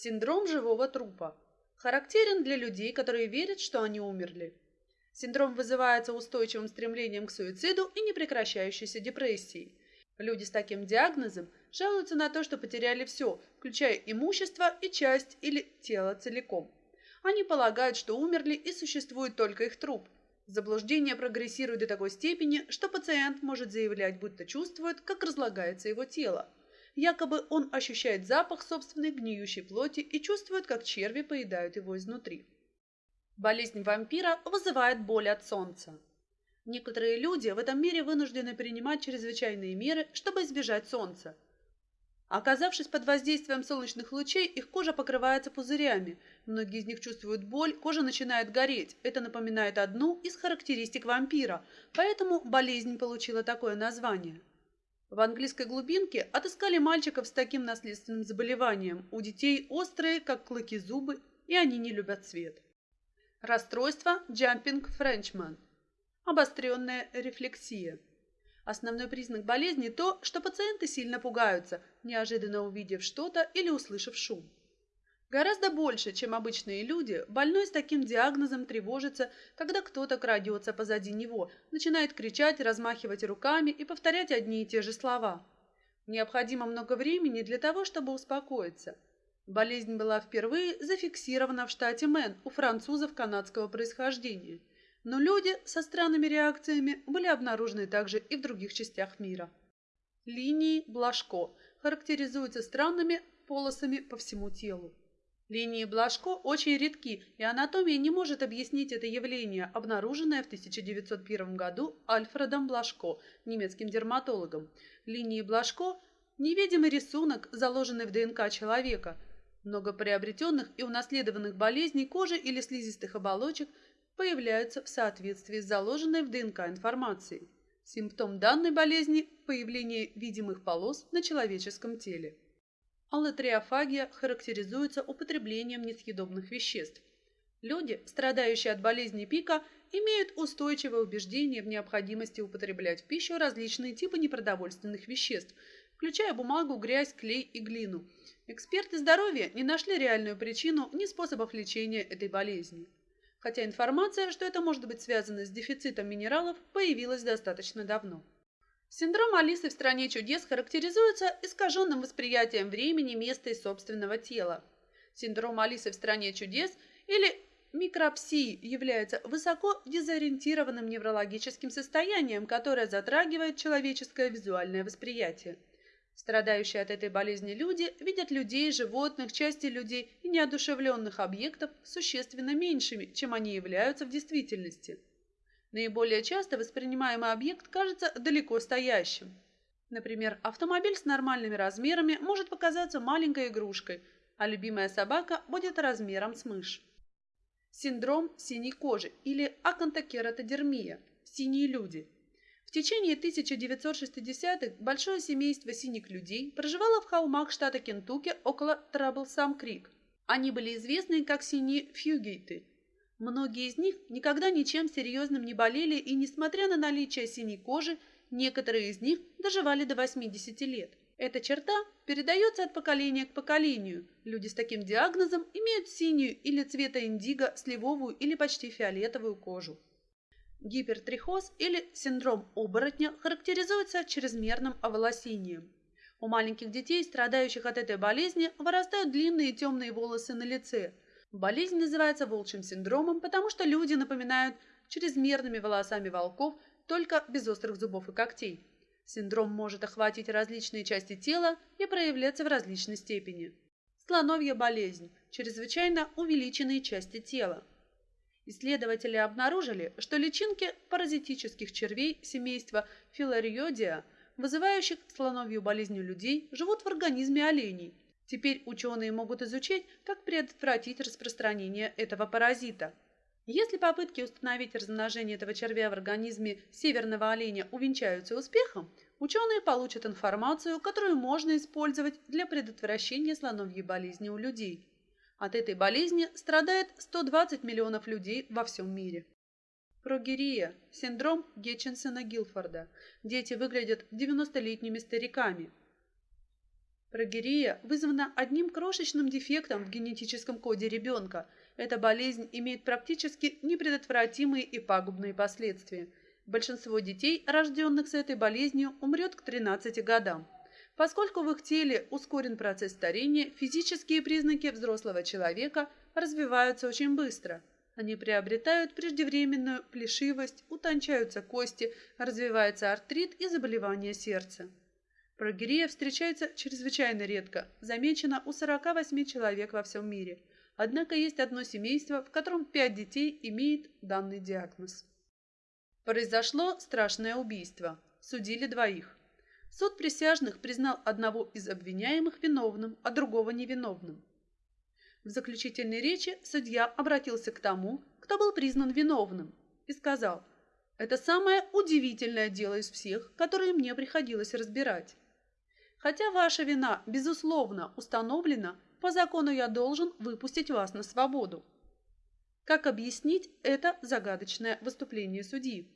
Синдром живого трупа. Характерен для людей, которые верят, что они умерли. Синдром вызывается устойчивым стремлением к суициду и непрекращающейся депрессией. Люди с таким диагнозом жалуются на то, что потеряли все, включая имущество и часть или тело целиком. Они полагают, что умерли и существует только их труп. Заблуждение прогрессирует до такой степени, что пациент может заявлять, будто чувствует, как разлагается его тело. Якобы он ощущает запах собственной гниющей плоти и чувствует, как черви поедают его изнутри. Болезнь вампира вызывает боль от солнца. Некоторые люди в этом мире вынуждены принимать чрезвычайные меры, чтобы избежать солнца. Оказавшись под воздействием солнечных лучей, их кожа покрывается пузырями. Многие из них чувствуют боль, кожа начинает гореть. Это напоминает одну из характеристик вампира, поэтому болезнь получила такое название. В английской глубинке отыскали мальчиков с таким наследственным заболеванием. У детей острые, как клыки зубы, и они не любят свет. Расстройство Jumping Frenchman. Обостренная рефлексия. Основной признак болезни – то, что пациенты сильно пугаются, неожиданно увидев что-то или услышав шум. Гораздо больше, чем обычные люди, больной с таким диагнозом тревожится, когда кто-то крадется позади него, начинает кричать, размахивать руками и повторять одни и те же слова. Необходимо много времени для того, чтобы успокоиться. Болезнь была впервые зафиксирована в штате Мэн у французов канадского происхождения, но люди со странными реакциями были обнаружены также и в других частях мира. Линии Блажко характеризуются странными полосами по всему телу. Линии Блажко очень редки, и анатомия не может объяснить это явление, обнаруженное в 1901 году Альфредом Блажко, немецким дерматологом. Линии Блажко – невидимый рисунок, заложенный в ДНК человека. Много приобретенных и унаследованных болезней кожи или слизистых оболочек появляются в соответствии с заложенной в ДНК информацией. Симптом данной болезни – появление видимых полос на человеческом теле. Аллотриофагия характеризуется употреблением несъедобных веществ. Люди, страдающие от болезни пика, имеют устойчивое убеждение в необходимости употреблять в пищу различные типы непродовольственных веществ, включая бумагу, грязь, клей и глину. Эксперты здоровья не нашли реальную причину ни способов лечения этой болезни. Хотя информация, что это может быть связано с дефицитом минералов, появилась достаточно давно. Синдром Алисы в «Стране чудес» характеризуется искаженным восприятием времени, места и собственного тела. Синдром Алисы в «Стране чудес» или микропсии является высоко дезориентированным неврологическим состоянием, которое затрагивает человеческое визуальное восприятие. Страдающие от этой болезни люди видят людей, животных, части людей и неодушевленных объектов существенно меньшими, чем они являются в действительности. Наиболее часто воспринимаемый объект кажется далеко стоящим. Например, автомобиль с нормальными размерами может показаться маленькой игрушкой, а любимая собака будет размером с мышь. Синдром синей кожи или акантокератодермия – синие люди. В течение 1960-х большое семейство синих людей проживало в холмах штата Кентукки около Траблсам-Крик. Они были известны как синие фьюгейты – Многие из них никогда ничем серьезным не болели, и, несмотря на наличие синей кожи, некоторые из них доживали до 80 лет. Эта черта передается от поколения к поколению. Люди с таким диагнозом имеют синюю или цвета индиго, сливовую или почти фиолетовую кожу. Гипертрихоз или синдром оборотня характеризуется чрезмерным оволосением. У маленьких детей, страдающих от этой болезни, вырастают длинные темные волосы на лице – Болезнь называется волчьим синдромом, потому что люди напоминают чрезмерными волосами волков, только без острых зубов и когтей. Синдром может охватить различные части тела и проявляться в различной степени. Слоновья болезнь – чрезвычайно увеличенные части тела. Исследователи обнаружили, что личинки паразитических червей семейства филариодия, вызывающих слоновью болезнь у людей, живут в организме оленей – Теперь ученые могут изучить, как предотвратить распространение этого паразита. Если попытки установить размножение этого червя в организме северного оленя увенчаются успехом, ученые получат информацию, которую можно использовать для предотвращения слоновьей болезни у людей. От этой болезни страдает 120 миллионов людей во всем мире. Прогерия – синдром Гетчинсона-Гилфорда. Дети выглядят 90-летними стариками – Прогерия вызвана одним крошечным дефектом в генетическом коде ребенка. Эта болезнь имеет практически непредотвратимые и пагубные последствия. Большинство детей, рожденных с этой болезнью, умрет к 13 годам. Поскольку в их теле ускорен процесс старения, физические признаки взрослого человека развиваются очень быстро. Они приобретают преждевременную плешивость, утончаются кости, развивается артрит и заболевания сердца. Прогерия встречается чрезвычайно редко, замечена у 48 человек во всем мире. Однако есть одно семейство, в котором 5 детей имеет данный диагноз. Произошло страшное убийство. Судили двоих. Суд присяжных признал одного из обвиняемых виновным, а другого невиновным. В заключительной речи судья обратился к тому, кто был признан виновным, и сказал, «Это самое удивительное дело из всех, которые мне приходилось разбирать. Хотя ваша вина, безусловно, установлена, по закону я должен выпустить вас на свободу. Как объяснить это загадочное выступление судьи?